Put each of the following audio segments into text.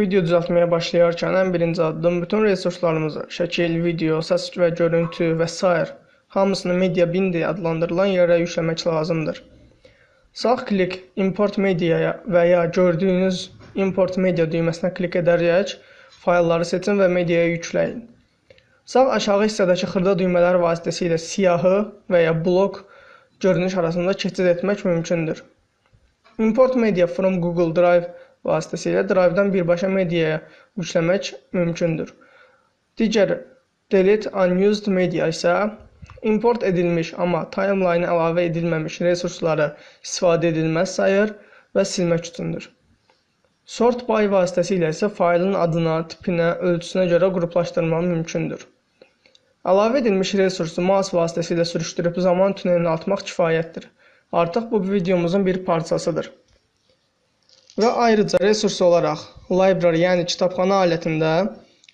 Video düzəltməyə başlayarkən ən birinci addım bütün resurslarımızı, şəkil, video, səs və görüntü və sair hamısını media bin deyə adlandırılan yerə yükləmək lazımdır. Sağ klik import mediaya və ya gördüyünüz import media düyməsinə klik edərək faylları seçin və mediaya yükləyin. Sağ aşağı hissədəki xırda düymələr vasitəsilə siyahı və ya blok görünüş arasında keçid etmək mümkündür. Import media from Google Drive vasitəsilə Drive-dan birbaşa mediaya yükləmək mümkündür. Digər delete unused media isə import edilmiş, amma timeline əlavə edilməmiş resursları istifadə edilməz sayır və silmək üçündür. Sort by vasitəsilə isə faylın adına, tipinə, ölçüsünə görə qruplaşdırmaq mümkündür. Əlavə edilmiş resursu mouse vasitəsilə sürüşdürüb zaman tunelini atmaq kifayətdir. Artıq bu videomuzun bir parçasıdır. Və ayrıca resurs olaraq library, yəni kitabxana alətində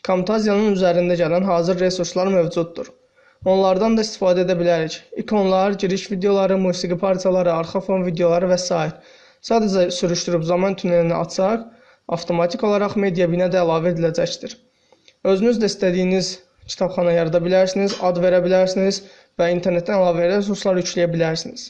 Camtasia'nın üzərində gələn hazır resurslar mövcuddur. Onlardan da istifadə edə bilərik. İkonlar, giriş videoları, musiqi parçaları, arxa fon videoları və s. Sadəcə sürüşdürüb zaman tunelini açsaq, avtomatik olaraq media binə də əlavə ediləcəkdir. Özünüz də istədiyiniz kitabxana yarada bilərsiniz, ad verə bilərsiniz və internetdən əlavə resurslar yükləyə bilərsiniz.